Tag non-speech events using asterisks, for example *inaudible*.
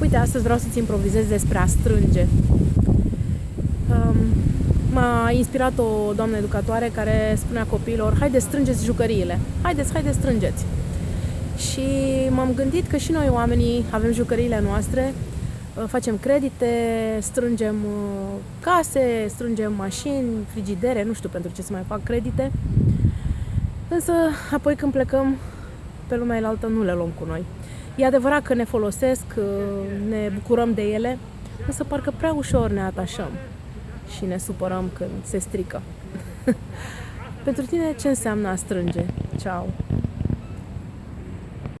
Uite, astăzi vreau să-ți improvizez despre a strânge. Um, m-a inspirat o doamnă educatoare care spunea copiilor Haideți, strângeți jucăriile, haideți, haideți, strângeți. Și m-am gândit că și noi oamenii avem jucăriile noastre, uh, facem credite, strângem uh, case, strângem mașini, frigidere, nu știu pentru ce să mai fac credite. Însă, apoi când plecăm pe lumea altă, nu le luăm cu noi. E adevărat că ne folosesc, ne bucurăm de ele, însă parcă prea ușor ne atașăm și ne supărăm când se strică. *laughs* Pentru tine ce înseamnă a strânge? Ciao!